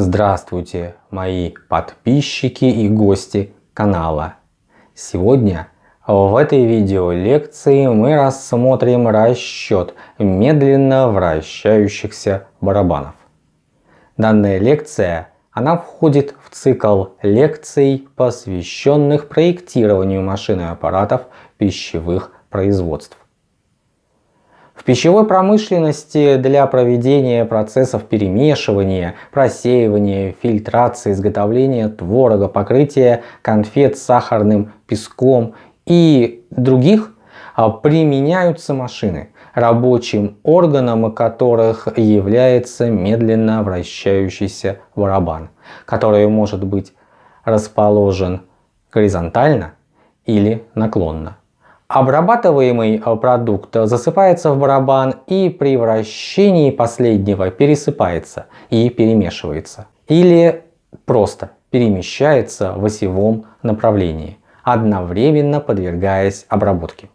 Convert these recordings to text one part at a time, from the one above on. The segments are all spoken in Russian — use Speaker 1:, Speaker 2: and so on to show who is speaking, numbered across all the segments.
Speaker 1: Здравствуйте, мои подписчики и гости канала. Сегодня в этой видео лекции мы рассмотрим расчет медленно вращающихся барабанов. Данная лекция она входит в цикл лекций, посвященных проектированию машин и аппаратов пищевых производств. В пищевой промышленности для проведения процессов перемешивания, просеивания, фильтрации, изготовления творога, покрытия конфет сахарным песком и других а, применяются машины, рабочим органом которых является медленно вращающийся барабан, который может быть расположен горизонтально или наклонно. Обрабатываемый э, продукт засыпается в барабан и при вращении последнего пересыпается и перемешивается. Или просто перемещается в осевом направлении, одновременно подвергаясь обработке.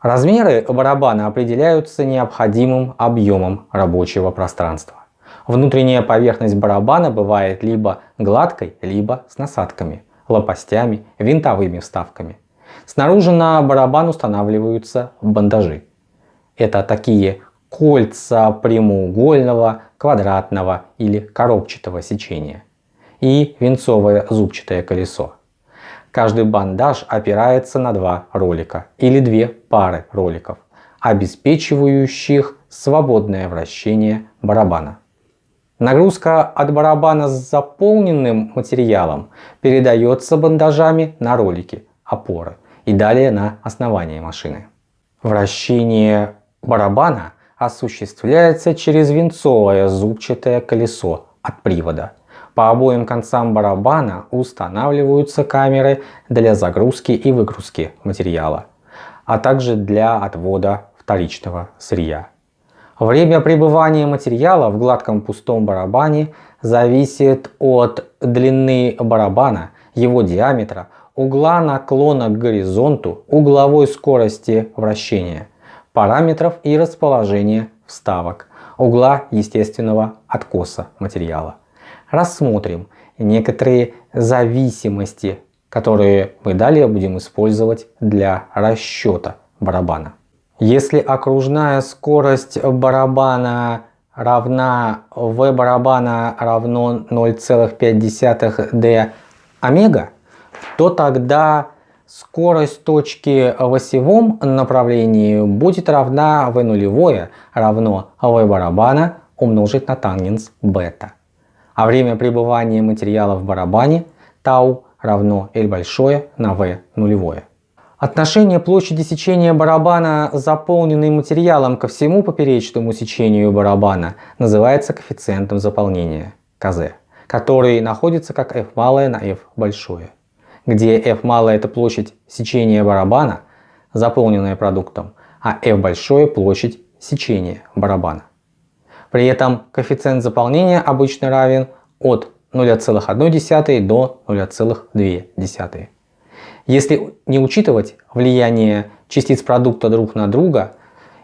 Speaker 1: Размеры барабана определяются необходимым объемом рабочего пространства. Внутренняя поверхность барабана бывает либо гладкой, либо с насадками, лопастями, винтовыми вставками – Снаружи на барабан устанавливаются бандажи. Это такие кольца прямоугольного, квадратного или коробчатого сечения и венцовое зубчатое колесо. Каждый бандаж опирается на два ролика или две пары роликов, обеспечивающих свободное вращение барабана. Нагрузка от барабана с заполненным материалом передается бандажами на ролики опоры и далее на основание машины. Вращение барабана осуществляется через винцовое зубчатое колесо от привода. По обоим концам барабана устанавливаются камеры для загрузки и выгрузки материала, а также для отвода вторичного сырья. Время пребывания материала в гладком пустом барабане зависит от длины барабана, его диаметра, угла наклона к горизонту, угловой скорости вращения, параметров и расположения вставок, угла естественного откоса материала. Рассмотрим некоторые зависимости, которые мы далее будем использовать для расчета барабана. Если окружная скорость барабана равна v барабана равно 0,5 d омега, то тогда скорость точки в осевом направлении будет равна v нулевое равно v барабана умножить на тангенс бета. А время пребывания материала в барабане тау равно L большое на V нулевое. Отношение площади сечения барабана, заполненной материалом ко всему поперечному сечению барабана, называется коэффициентом заполнения, КЗ, который находится как F малое на F большое где F малая это площадь сечения барабана, заполненная продуктом, а F большое площадь сечения барабана. При этом коэффициент заполнения обычно равен от 0,1 до 0,2. Если не учитывать влияние частиц продукта друг на друга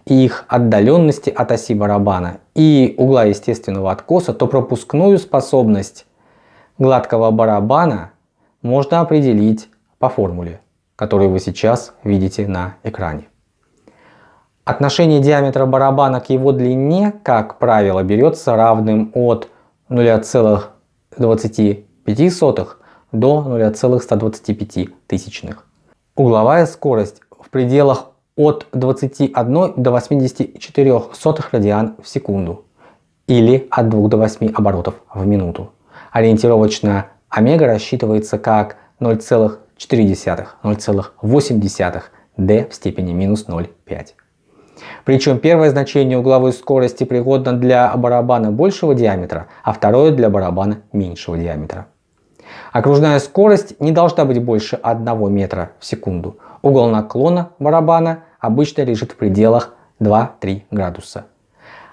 Speaker 1: и их отдаленности от оси барабана и угла естественного откоса, то пропускную способность гладкого барабана можно определить по формуле, которую вы сейчас видите на экране. Отношение диаметра барабана к его длине, как правило, берется равным от 0,25 до 0,125. тысячных. Угловая скорость в пределах от 21 до 84 радиан в секунду или от 2 до 8 оборотов в минуту. Ориентировочная омега рассчитывается как 0,4-0,8 d в степени минус 0,5. Причем первое значение угловой скорости пригодно для барабана большего диаметра, а второе для барабана меньшего диаметра. Окружная скорость не должна быть больше 1 метра в секунду. Угол наклона барабана обычно лежит в пределах 2-3 градуса.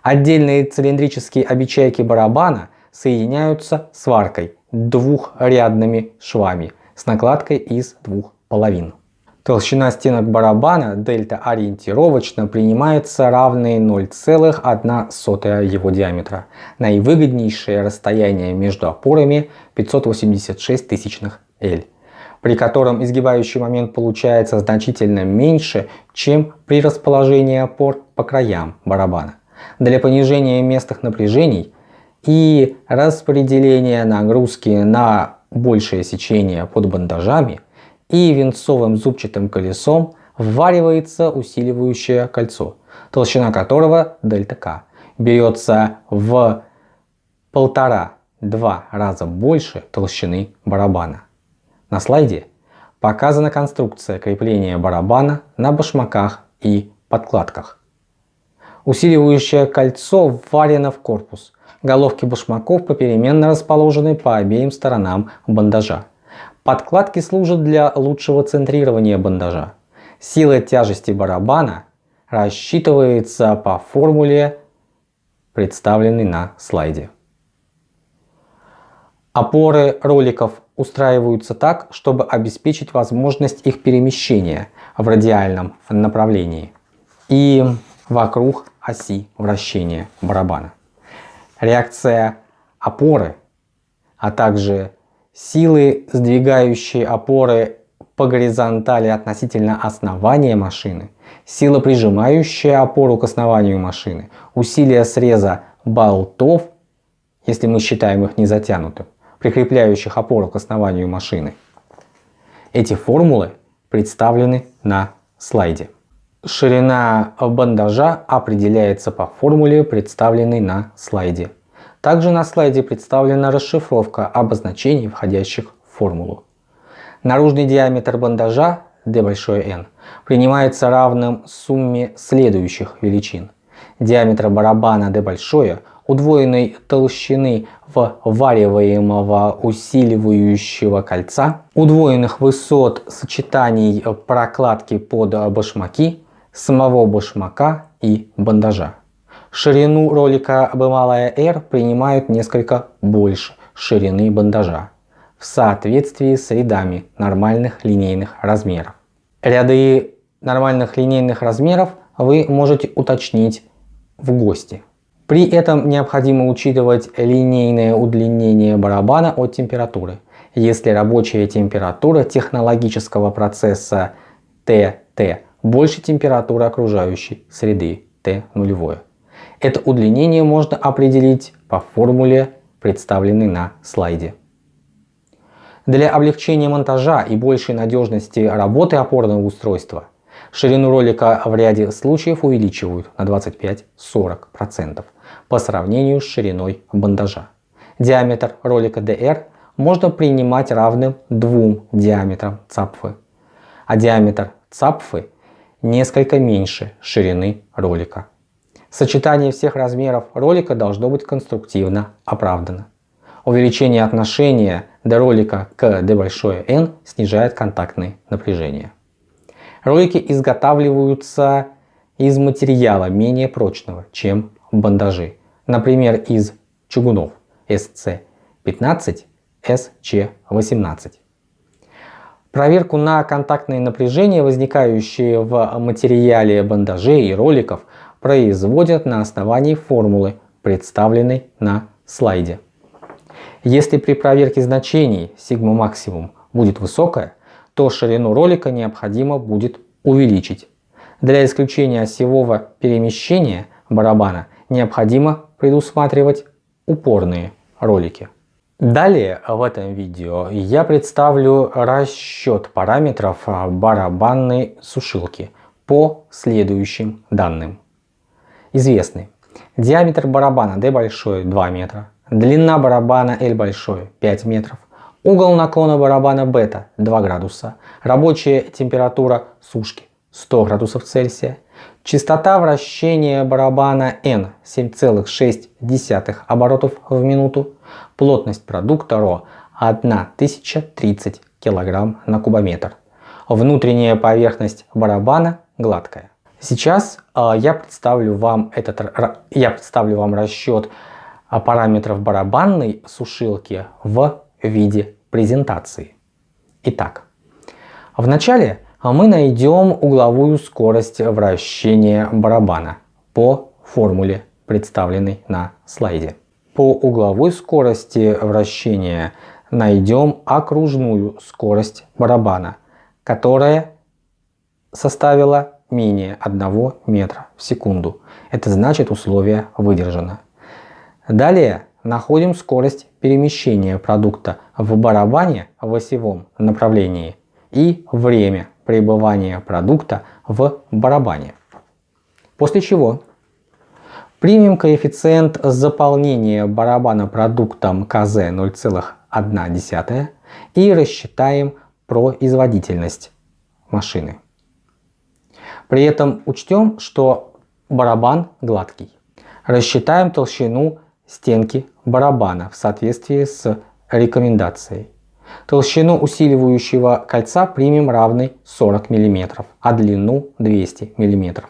Speaker 1: Отдельные цилиндрические обечайки барабана соединяются сваркой двухрядными швами с накладкой из двух половин. Толщина стенок барабана дельта ориентировочно принимается равной 0,1 его диаметра. Наивыгоднейшее расстояние между опорами 586 тысячных L, при котором изгибающий момент получается значительно меньше, чем при расположении опор по краям барабана. Для понижения местных напряжений и распределения нагрузки на большее сечение под бандажами – и венцовым зубчатым колесом вваривается усиливающее кольцо, толщина которого дельта К берется в полтора-два раза больше толщины барабана. На слайде показана конструкция крепления барабана на башмаках и подкладках. Усиливающее кольцо вварено в корпус. Головки башмаков попеременно расположены по обеим сторонам бандажа. Подкладки служат для лучшего центрирования бандажа. Сила тяжести барабана рассчитывается по формуле, представленной на слайде. Опоры роликов устраиваются так, чтобы обеспечить возможность их перемещения в радиальном направлении и вокруг оси вращения барабана. Реакция опоры, а также Силы, сдвигающие опоры по горизонтали относительно основания машины, сила, прижимающая опору к основанию машины, усилие среза болтов, если мы считаем их не затянутым, прикрепляющих опору к основанию машины. Эти формулы представлены на слайде. Ширина бандажа определяется по формуле, представленной на слайде. Также на слайде представлена расшифровка обозначений, входящих в формулу. Наружный диаметр бандажа d большое N принимается равным сумме следующих величин. Диаметра барабана d большое, удвоенной толщины ввариваемого усиливающего кольца, удвоенных высот сочетаний прокладки под башмаки, самого башмака и бандажа. Ширину ролика B малая R принимают несколько больше ширины бандажа в соответствии с рядами нормальных линейных размеров. Ряды нормальных линейных размеров вы можете уточнить в гости. При этом необходимо учитывать линейное удлинение барабана от температуры. Если рабочая температура технологического процесса ТТ больше температуры окружающей среды Т нулевое. Это удлинение можно определить по формуле, представленной на слайде. Для облегчения монтажа и большей надежности работы опорного устройства ширину ролика в ряде случаев увеличивают на 25-40% по сравнению с шириной бандажа. Диаметр ролика DR можно принимать равным двум диаметрам цапфы, а диаметр цапфы несколько меньше ширины ролика. Сочетание всех размеров ролика должно быть конструктивно оправдано. Увеличение отношения до ролика к d большое N снижает контактные напряжения. Ролики изготавливаются из материала менее прочного, чем бандажи. Например, из чугунов SC15, SC18. Проверку на контактные напряжения, возникающие в материале бандажей и роликов, производят на основании формулы, представленной на слайде. Если при проверке значений сигма максимум будет высокая, то ширину ролика необходимо будет увеличить. Для исключения осевого перемещения барабана необходимо предусматривать упорные ролики. Далее в этом видео я представлю расчет параметров барабанной сушилки по следующим данным известны. Диаметр барабана D большой 2 метра, длина барабана L большой 5 метров, угол наклона барабана бета 2 градуса, рабочая температура сушки 100 градусов Цельсия, частота вращения барабана N 7,6 оборотов в минуту, плотность продукта РО 1030 кг на кубометр. Внутренняя поверхность барабана гладкая. Сейчас э, я, представлю вам этот, я представлю вам расчет а, параметров барабанной сушилки в виде презентации. Итак, вначале мы найдем угловую скорость вращения барабана по формуле, представленной на слайде. По угловой скорости вращения найдем окружную скорость барабана, которая составила менее 1 метра в секунду. Это значит условие выдержано. Далее находим скорость перемещения продукта в барабане в осевом направлении и время пребывания продукта в барабане. После чего примем коэффициент заполнения барабана продуктом КЗ 0,1 и рассчитаем производительность машины. При этом учтем, что барабан гладкий. Рассчитаем толщину стенки барабана в соответствии с рекомендацией. Толщину усиливающего кольца примем равной 40 мм, а длину 200 мм.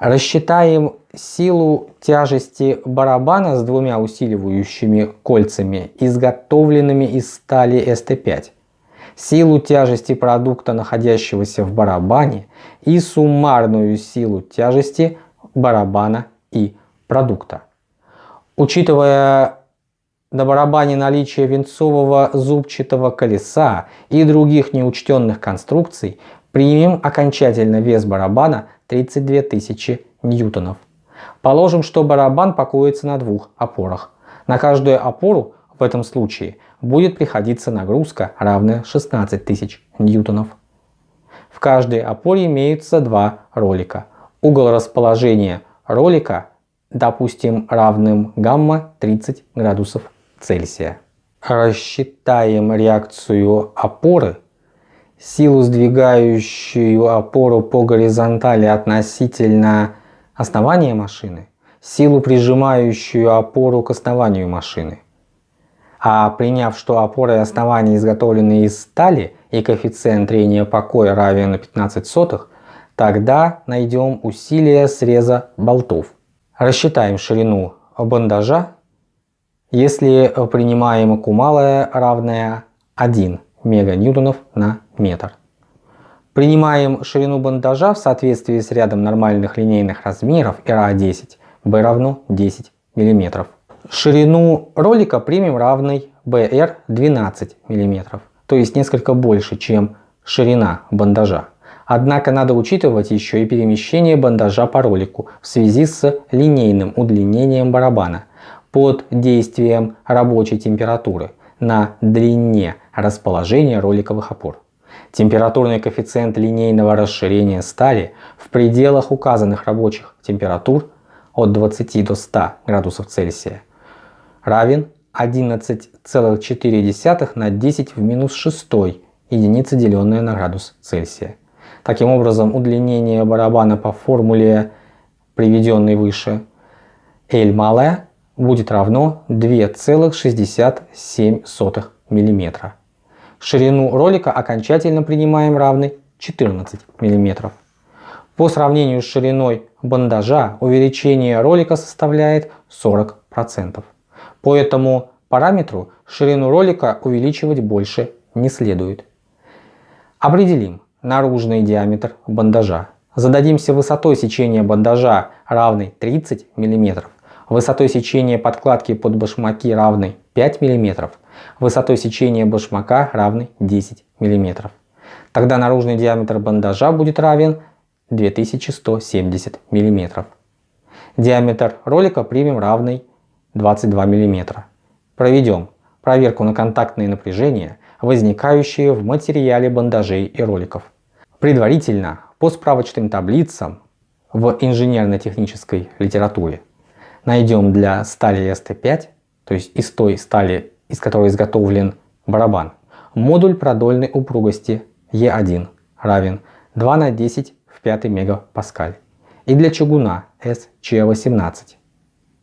Speaker 1: Рассчитаем силу тяжести барабана с двумя усиливающими кольцами, изготовленными из стали СТ5, силу тяжести продукта, находящегося в барабане, и суммарную силу тяжести барабана и продукта. Учитывая на барабане наличие винцового зубчатого колеса и других неучтенных конструкций, примем окончательно вес барабана 32 тысячи ньютонов. Положим, что барабан покоится на двух опорах. На каждую опору в этом случае будет приходиться нагрузка, равная 16 тысяч ньютонов. В каждой опоре имеются два ролика. Угол расположения ролика, допустим, равным гамма 30 градусов Цельсия. Рассчитаем реакцию опоры, силу сдвигающую опору по горизонтали относительно основания машины, силу прижимающую опору к основанию машины. А приняв, что опоры и основания изготовлены из стали и коэффициент трения покоя равен 15 сотых, тогда найдем усилие среза болтов. Рассчитаем ширину бандажа если принимаем Q равная 1 меганьютонов на метр. Принимаем ширину бандажа в соответствии с рядом нормальных линейных размеров РА10, B равно 10 мм. Ширину ролика примем равной BR 12 мм, то есть несколько больше, чем ширина бандажа. Однако надо учитывать еще и перемещение бандажа по ролику в связи с линейным удлинением барабана под действием рабочей температуры на длине расположения роликовых опор. Температурный коэффициент линейного расширения стали в пределах указанных рабочих температур от 20 до 100 градусов Цельсия равен 11,4 на 10 в минус 6 единицы, деленное на градус Цельсия. Таким образом, удлинение барабана по формуле, приведенной выше, L малая будет равно 2,67 мм. Ширину ролика окончательно принимаем равной 14 мм. По сравнению с шириной бандажа увеличение ролика составляет 40%. По этому параметру ширину ролика увеличивать больше не следует. Определим наружный диаметр бандажа. Зададимся высотой сечения бандажа равной 30 мм высотой сечения подкладки под башмаки равной 5 мм, высотой сечения башмака равной 10 мм. Тогда наружный диаметр бандажа будет равен 2170 мм. Диаметр ролика примем равный 22 мм. Проведем проверку на контактные напряжения, возникающие в материале бандажей и роликов. Предварительно по справочным таблицам в инженерно-технической литературе найдем для стали ST5, то есть из той стали, из которой изготовлен барабан, модуль продольной упругости E1 равен 2 на 10 в 5 мегапаскаль. И для чугуна SC18,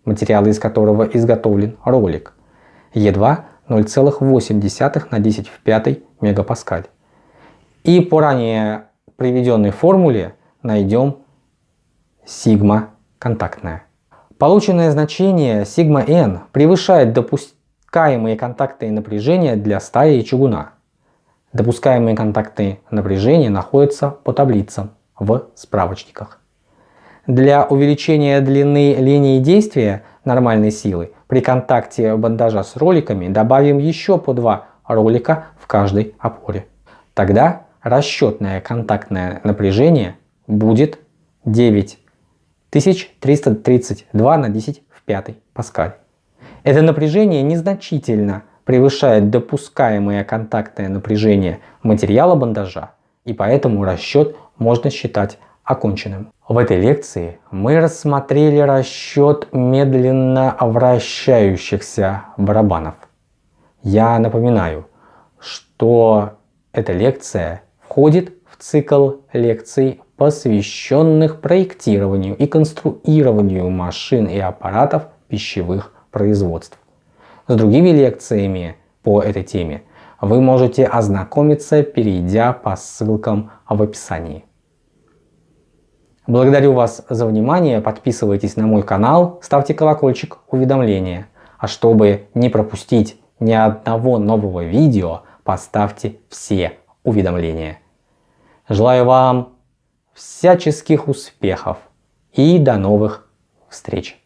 Speaker 1: материалы из которого изготовлен ролик, E2 0,8 на 10 в 5 мегапаскаль. И по ранее приведенной формуле найдем сигма контактная. Полученное значение σn превышает допускаемые контактные напряжения для стали и чугуна. Допускаемые контактные напряжения находятся по таблицам в справочниках. Для увеличения длины линии действия нормальной силы при контакте бандажа с роликами добавим еще по два ролика в каждой опоре. Тогда расчетное контактное напряжение будет 9332 на 10 в 5 паскаль. Это напряжение незначительно превышает допускаемое контактное напряжение материала бандажа, и поэтому расчет можно считать оконченным. В этой лекции мы рассмотрели расчет медленно вращающихся барабанов. Я напоминаю, что эта лекция входит цикл лекций, посвященных проектированию и конструированию машин и аппаратов пищевых производств. С другими лекциями по этой теме вы можете ознакомиться, перейдя по ссылкам в описании. Благодарю вас за внимание, подписывайтесь на мой канал, ставьте колокольчик уведомления. А чтобы не пропустить ни одного нового видео, поставьте все уведомления. Желаю вам всяческих успехов и до новых встреч!